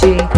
de